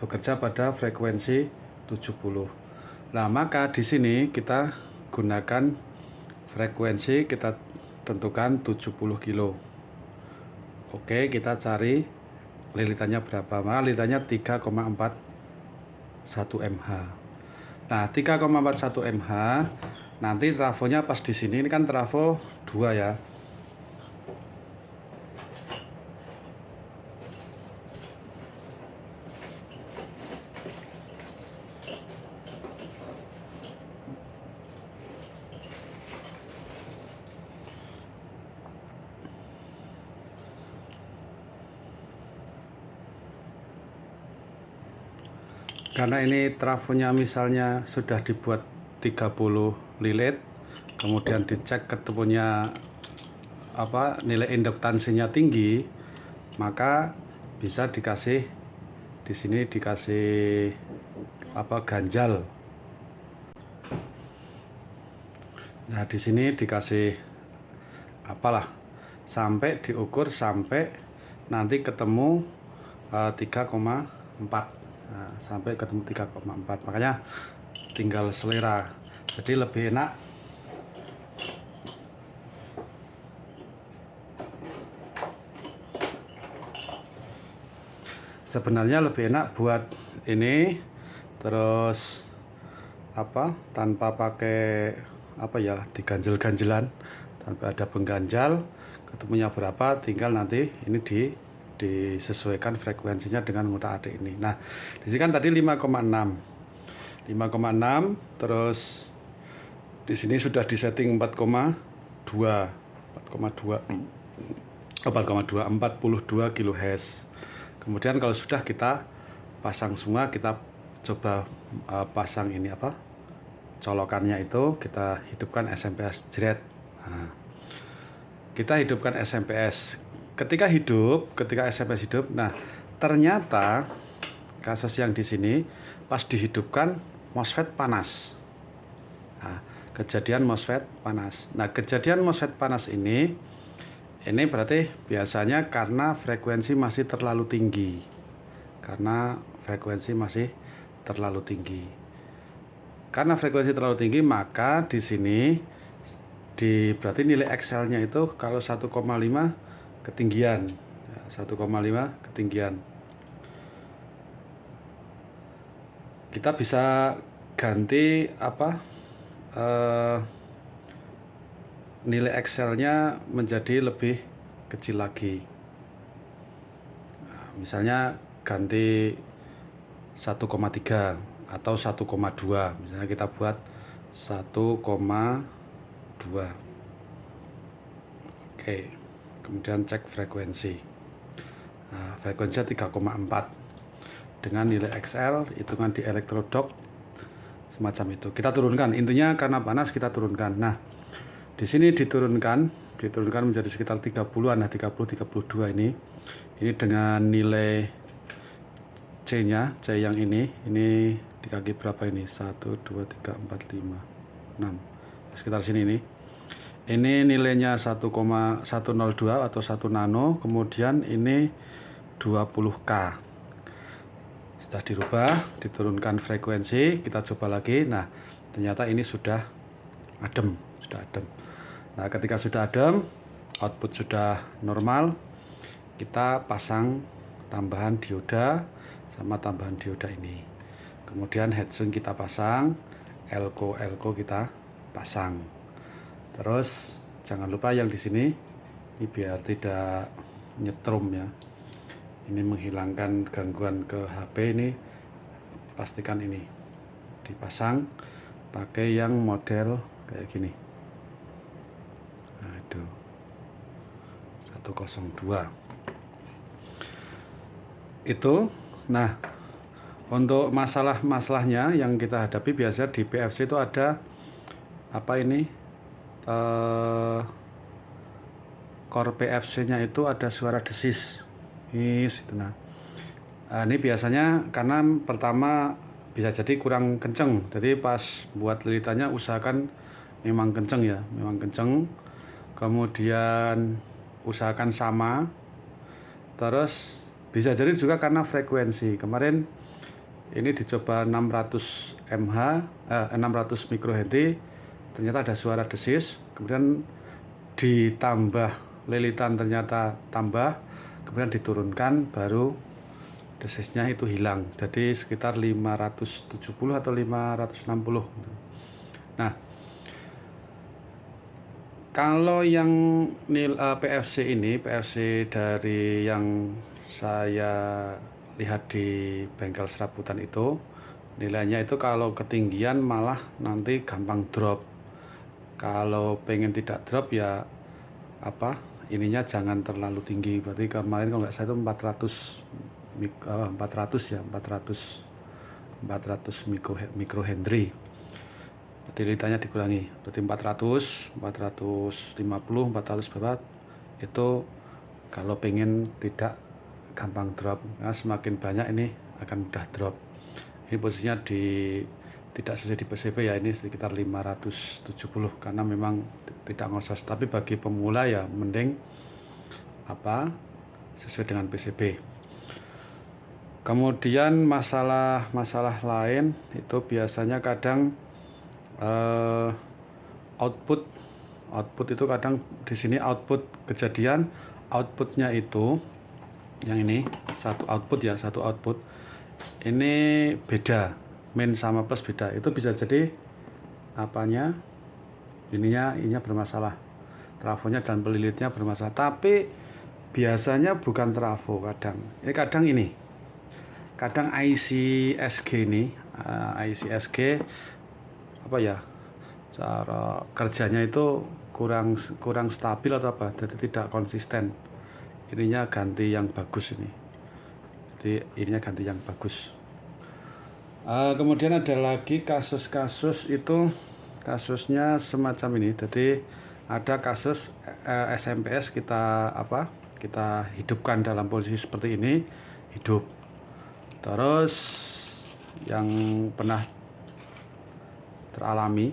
bekerja pada frekuensi 70 nah maka di sini kita gunakan frekuensi kita tentukan 70 kilo. Oke kita cari lilitannya berapa? Maka lilitannya 3,41 mH nah 3,41 mH nanti trafonya pas di sini ini kan trafo 2 ya karena ini trafonya misalnya sudah dibuat 30 lilit kemudian dicek ketemunya apa nilai induktansinya tinggi maka bisa dikasih di sini dikasih apa ganjal. Nah di sini dikasih apalah sampai diukur sampai nanti ketemu uh, eh, 3,4 nah, sampai ketemu 3,4 makanya tinggal selera. Jadi lebih enak. Sebenarnya lebih enak buat ini terus apa tanpa pakai apa ya diganjel-ganjelan tanpa ada pengganjal ketemunya berapa tinggal nanti ini di disesuaikan frekuensinya dengan muta adik ini. Nah, di sini kan tadi 5,6. 5,6 terus di sini sudah disetting 4,2 4,2 4,2 42 kHz. Kemudian kalau sudah kita pasang semua kita coba uh, pasang ini apa? colokannya itu kita hidupkan SMPS jret. Nah, kita hidupkan SMPS ketika hidup, ketika SMS hidup, nah ternyata kasus yang di sini pas dihidupkan MOSFET panas. Nah, kejadian MOSFET panas. Nah, kejadian MOSFET panas ini ini berarti biasanya karena frekuensi masih terlalu tinggi. Karena frekuensi masih terlalu tinggi. Karena frekuensi terlalu tinggi, maka di sini di berarti nilai Excel-nya itu kalau 1,5 ketinggian. 1,5 ketinggian. Kita bisa ganti apa uh, nilai Excel-nya menjadi lebih kecil lagi. Nah, misalnya ganti 1,3 atau 1,2 misalnya kita buat 1,2 oke. okay kemudian cek frekuensi. Nah, frekuensinya 3,4 dengan nilai XL hitungan di elektrodok semacam itu. Kita turunkan. Intinya karena panas kita turunkan. Nah di sini diturunkan diturunkan menjadi sekitar 30-an nah 30 32 ini. Ini dengan nilai C nya C yang ini. Ini di kaki berapa ini? 1 2 3 4 5 6 sekitar sini ini ini nilainya 1,102 atau 1 nano kemudian ini 20k setelah dirubah diturunkan frekuensi kita coba lagi. Nah ternyata ini sudah adem sudah adem. Nah ketika sudah adem output sudah normal kita pasang tambahan dioda sama tambahan dioda ini. Kemudian headset kita pasang elko elko kita pasang terus jangan lupa yang di sini ini biar tidak nyetrum ya. Ini menghilangkan gangguan ke HP ini pastikan ini dipasang pakai yang model kayak gini. Itu 102 itu nah untuk masalah-masalahnya yang kita hadapi biasa di PFC itu ada apa ini uh, core PFC nya itu ada suara desis. Is itu nah. Uh, ini biasanya karena pertama bisa jadi kurang kenceng. Jadi pas buat lilitannya usahakan memang kenceng ya memang kenceng. Kemudian usahakan sama. Terus bisa jadi juga karena frekuensi. Kemarin ini dicoba 600 mH eh, 600 mikrohenry ternyata ada suara desis kemudian ditambah lilitan ternyata tambah kemudian diturunkan baru desisnya itu hilang. Jadi sekitar 570 atau 560 nah kalau yang nil eh, PFC ini PFC dari yang saya lihat di bengkel serabutan itu nilainya itu kalau ketinggian malah nanti gampang drop kalau pengen tidak drop ya apa ininya jangan terlalu tinggi. Berarti kemarin kalau nggak saya itu 400 400 ya 400 400 mikro mikrohenry berarti litanya dikurangi. Berarti 400 450 400 berapa itu kalau pengen tidak gampang drop. Nah, semakin banyak ini akan mudah drop. Ini posisinya di tidak sesuai di PCB ya ini sekitar 570 karena memang tidak ngosas. Tapi bagi pemula ya mending apa sesuai dengan PCB kemudian masalah masalah lain itu biasanya kadang uh, output output itu kadang di sini output kejadian outputnya itu yang ini satu output ya satu output ini beda min sama plus beda. Itu bisa jadi apanya? Ininya ininya bermasalah. Trafonya dan pelilitnya bermasalah. Tapi biasanya bukan trafo kadang. Ini kadang ini. Kadang IC SG ini eh, IC SG apa ya cara kerjanya itu kurang kurang stabil atau apa? Jadi tidak konsisten. Ininya ganti yang bagus ini. Jadi ininya ganti yang bagus uh, kemudian ada lagi kasus-kasus itu kasusnya semacam ini. Jadi ada kasus uh, eh, SMPS kita apa kita hidupkan dalam posisi seperti ini hidup. Terus yang pernah teralami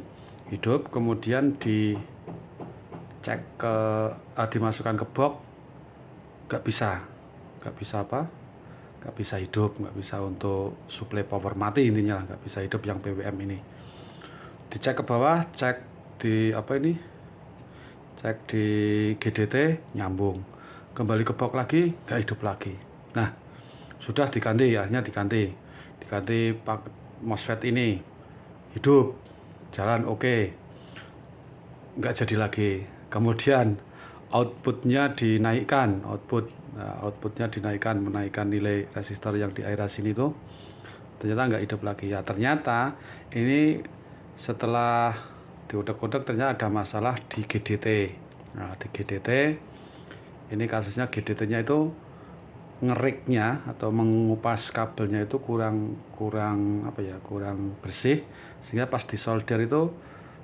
hidup kemudian dicek ke uh, dimasukkan ke box nggak bisa. Nggak bisa apa nggak bisa hidup nggak bisa untuk suplai power mati intinya nggak bisa hidup yang BWM ini. Dicek ke bawah cek di apa ini? Cek di GDT nyambung. Kembali ke box lagi nggak hidup lagi. Nah sudah diganti ya akhirnya diganti. Diganti pak MOSFET ini. Hidup jalan oke. Okay. nggak jadi lagi. Kemudian outputnya dinaikkan output nah, outputnya dinaikkan menaikkan nilai resistor yang di area sini tuh. Ternyata nggak hidup lagi. Ya ternyata ini setelah diudak-udak ternyata ada masalah di GDT nah di GDT ini kasusnya GDT nya itu ngeriknya atau mengupas kabelnya itu kurang kurang apa ya kurang bersih sehingga pas disolder itu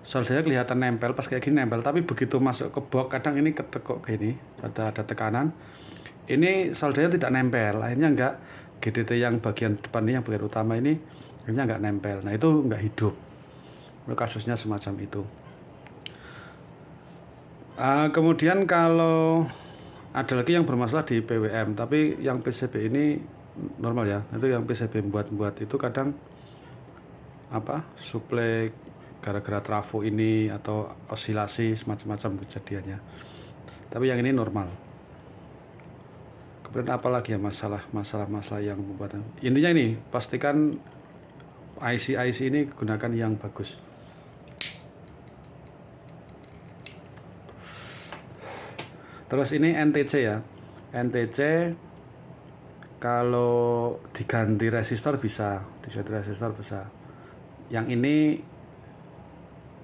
soldernya kelihatan nempel pas kayak gini nempel. Tapi begitu masuk ke box kadang ini ketekuk gini ada ada tekanan. Ini soldernya tidak nempel akhirnya enggak. GDT yang bagian depan ini yang bagian utama ini akhirnya enggak nempel. Nah itu enggak hidup. Kasusnya semacam itu. Uh, kemudian kalau ada lagi yang bermasalah di PWM tapi yang PCB ini normal ya. Itu yang PCB buat-buat itu kadang apa suplai gara-gara trafo ini atau osilasi semacam-macam kejadiannya. Tapi yang ini normal. Kemudian apalagi ya masalah masalah masalah yang membuat intinya ini pastikan IC IC ini gunakan yang bagus. Terus ini NTC ya. NTC kalau diganti resistor bisa diganti resistor bisa. Yang ini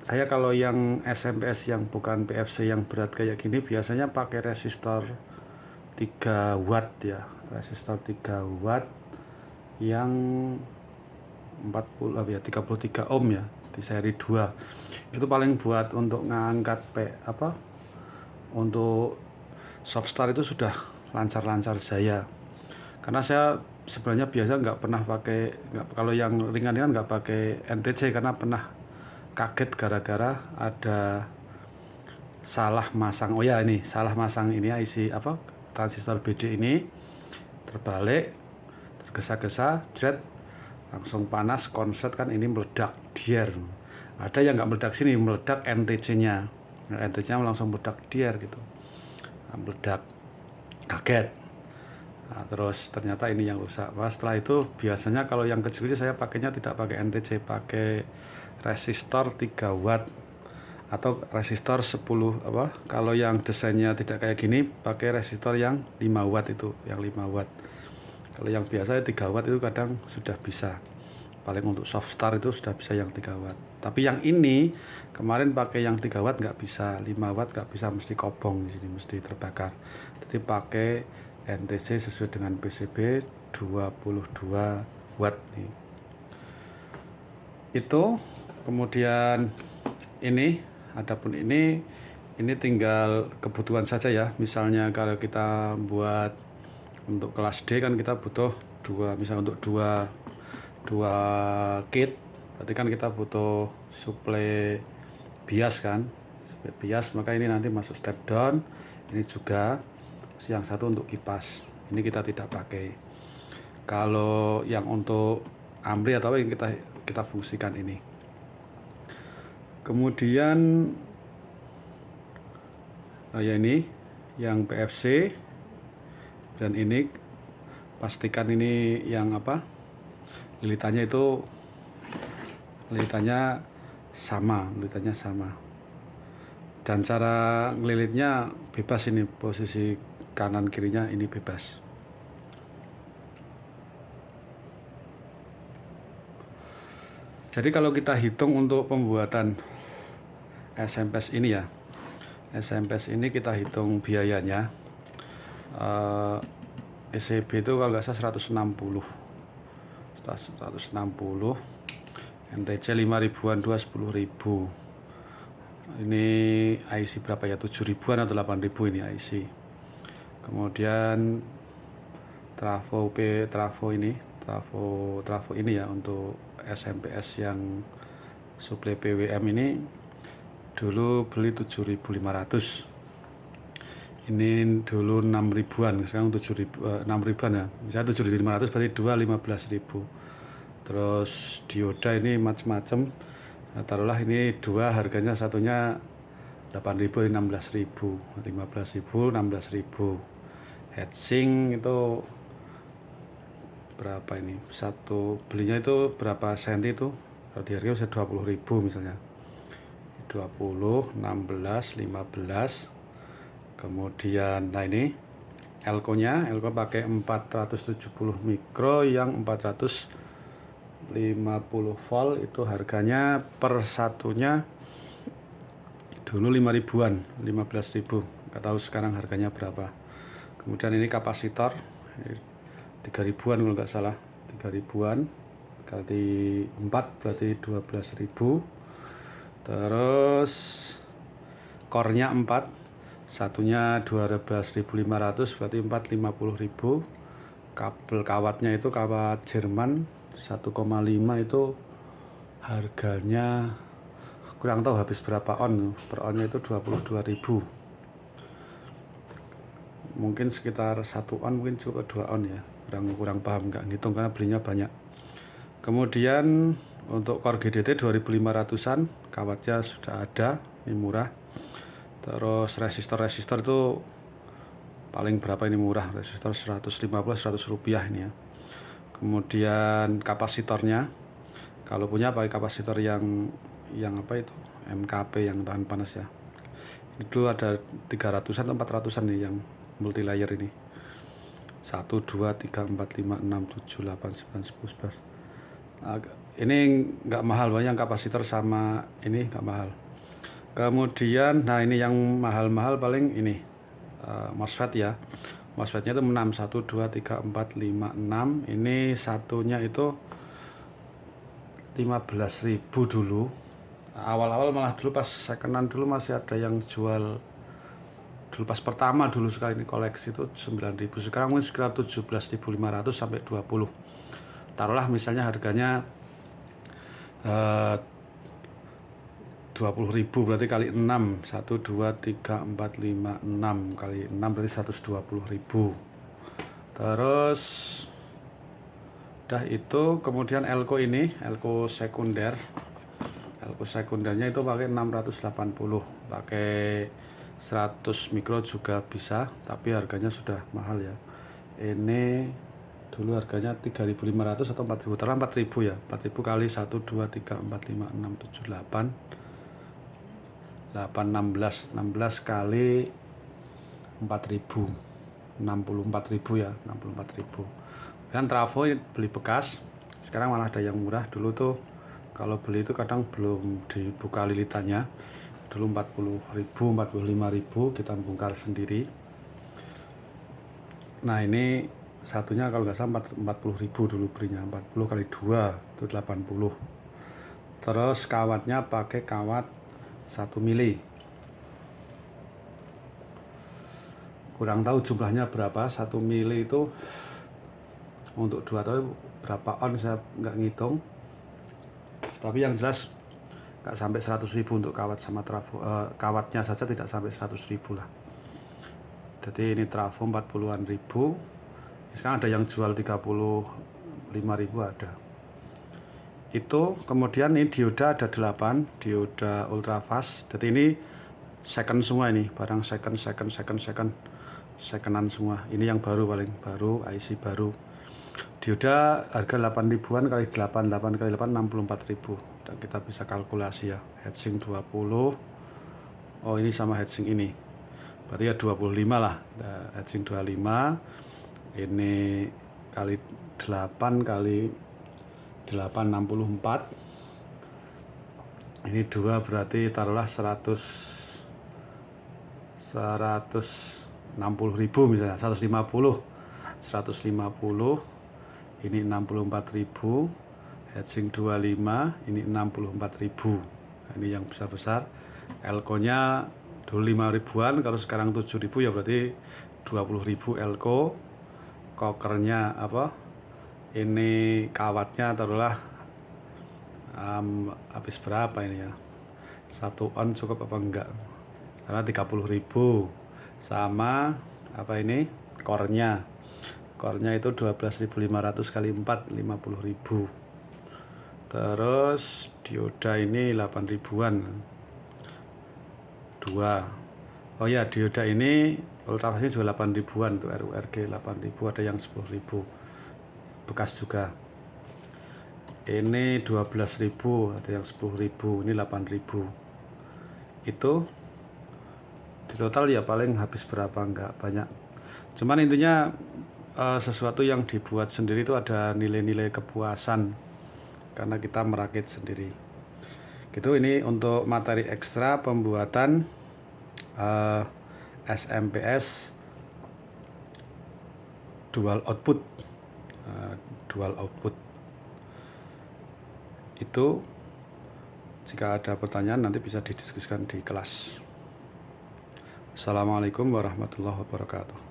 saya kalau yang SMPS yang bukan PFC yang berat kayak gini biasanya pakai resistor 3 watt ya. Resistor 3 watt yang 40 ya 33 ohm ya di seri 2 itu paling buat untuk ngangkat P apa untuk Softstar itu sudah lancar-lancar saya karena saya sebenarnya biasa nggak pernah pakai nggak kalau yang ringan-ringan nggak pakai NTC karena pernah kaget gara-gara ada salah masang. Oh ya ini salah masang ini IC apa transistor BD ini terbalik tergesa-gesa jet langsung panas konset kan ini meledak dier. Ada yang nggak meledak sini meledak NTC nya NTC nya langsung meledak dier gitu. Meledak kaget. Nah, terus ternyata ini yang rusak. Nah, setelah itu biasanya kalau yang kecil saya pakainya tidak pakai NTC, pakai resistor 3 watt atau resistor 10 apa kalau yang desainnya tidak kayak gini pakai resistor yang 5 watt itu yang 5 watt. Kalau yang biasa 3 watt itu kadang sudah bisa. Paling untuk soft start itu sudah bisa yang 3 watt. Tapi yang ini kemarin pakai yang 3 watt nggak bisa. 5 watt nggak bisa mesti kobong di sini mesti terbakar. Jadi pakai NTC sesuai dengan PCB 22 watt nih. Itu kemudian ini adapun ini ini tinggal kebutuhan saja ya. Misalnya kalau kita buat untuk kelas D kan kita butuh dua misal untuk dua dua kit berarti kan kita butuh suplai bias kan? Suplai bias maka ini nanti masuk step down. Ini juga yang satu untuk kipas. Ini kita tidak pakai. Kalau yang untuk amri atau yang kita kita fungsikan ini kemudian nah ya ini yang PFC dan ini pastikan ini yang apa lilitannya itu lilitannya sama lilitannya sama. Dan cara ngelilitnya bebas ini posisi kanan kirinya ini bebas. Jadi kalau kita hitung untuk pembuatan SMPS ini ya. SMPS ini kita hitung biayanya. Uh, eh, ECB itu kalau nggak salah 160 160 NTC 5 ribuan 2 10 ribu. Ini IC berapa ya? 7 ribuan atau 8 ribu ini IC kemudian trafo P trafo ini trafo trafo ini ya untuk SMPS yang suplai PWM ini dulu beli 7.500 ini dulu 6 ribuan sekarang 7 ribu, uh, 6 ribuan ya. Misalnya 7.500 berarti 2 15 ribu. Terus dioda ini macam-macam nah, taruhlah ini dua harganya satunya 8.000 16.000 15.000 16.000 heatsink itu berapa ini? Satu belinya itu berapa senti itu? Kalau di harga bisa 20.000 misalnya 20 16 15 kemudian nah ini elko nya elko pakai 470 mikro yang 450 volt. Itu harganya per satunya dulu 5 ribuan 15 ribu. Nggak tahu sekarang harganya berapa. Kemudian ini kapasitor 3 ribuan kalau nggak salah. 3 ribuan kali 4 berarti 12 ribu terus core-nya 4 satunya 12.500 berarti 450.000 kabel kawatnya itu kawat Jerman 1,5 itu harganya kurang tahu habis berapa on. Per onnya itu 22.000 mungkin sekitar satu on mungkin cukup dua on ya. Kurang kurang paham nggak ngitung karena belinya banyak. Kemudian untuk core GDT 2500an kawatnya sudah ada ini murah. Terus resistor-resistor itu paling berapa ini murah? Resistor 150 100 rupiah ini ya. Kemudian kapasitornya kalau punya pakai kapasitor yang yang apa itu? MKP yang tahan panas ya. Itu ada 300an atau 400an nih yang multi layer ini 1 2 3 4 5 6 7 8 9 10 11 ini nggak mahal banyak kapasitor sama ini nggak mahal. Kemudian nah ini yang mahal-mahal paling ini uh, MOSFET ya. MOSFETnya itu 6 1 2 3 4 5 6 ini satunya itu 15.000 dulu. Awal-awal malah dulu pas secondan dulu masih ada yang jual dulu pas pertama dulu sekali ini koleksi itu 9.000 sekarang mungkin sekitar 17.500 sampai 20 taruhlah misalnya harganya Eh, dua puluh ribu berarti kali 6 1 2 3 4 5 6 kali 6 berarti 120 ribu. Terus udah itu kemudian elko ini elko sekunder. Elko sekundernya itu pakai 680 pakai 100 mikro juga bisa tapi harganya sudah mahal ya. Ini dulu harganya 3.500 atau 4.000 terang 4.000 ya. 4.000 kali 1 2 3 4 5 6 7 8 8 16 16 kali 4.000 64.000 ya 64.000 dan trafo beli bekas. Sekarang malah ada yang murah. Dulu tuh kalau beli itu kadang belum dibuka lilitannya. Dulu 40.000 45.000 kita bongkar sendiri. Nah ini satunya kalau nggak salah 40 ribu dulu belinya 40 kali 2 itu 80 terus kawatnya pakai kawat 1 mili. Kurang tahu jumlahnya berapa 1 mili itu untuk dua tahun berapa on saya nggak ngitung. Tapi yang jelas nggak sampai 100 ribu untuk kawat sama trafo eh, kawatnya saja tidak sampai 100 ribu lah. Jadi ini trafo 40an ribu sekarang ada yang jual 35.000 ada. Itu kemudian ini dioda ada 8 dioda ultra fast. Jadi ini second semua ini barang second second second second secondan semua. Ini yang baru paling baru IC baru. Dioda harga 8 ribuan kali 8 8 kali 8 64 ribu. Dan kita bisa kalkulasi ya heatsink 20 oh ini sama heatsink ini. Berarti ya 25 lah heatsink 25 ini kali 8 kali 864 ini dua berarti taruhlah 100 160 ribu misalnya 150 150 ini 64 ribu. Headsink 25 ini 64 ribu. Nah, ini yang besar-besar. Elko nya dulu 5 ribuan kalau sekarang 7 ribu ya berarti 20 ribu elko kokernya apa ini kawatnya taruhlah um, habis berapa ini ya? Satu on cukup apa enggak? Karena 30.000 sama apa ini kornya. Kornya itu 12.500 kali 4 50.000 terus dioda ini 8 ribuan. Dua. Oh ya dioda ini ultrafasnya juga 8 ribuan untuk RURG 8 ribu ada yang 10 ribu. Bekas juga. Ini 12 ribu ada yang 10 ribu ini 8 ribu. Itu di total ya paling habis berapa enggak banyak. Cuman intinya uh, sesuatu yang dibuat sendiri itu ada nilai-nilai kepuasan karena kita merakit sendiri. Gitu ini untuk materi ekstra pembuatan uh, SMPS dual output. Uh, dual output. Itu jika ada pertanyaan nanti bisa didiskusikan di kelas. Assalamualaikum warahmatullahi wabarakatuh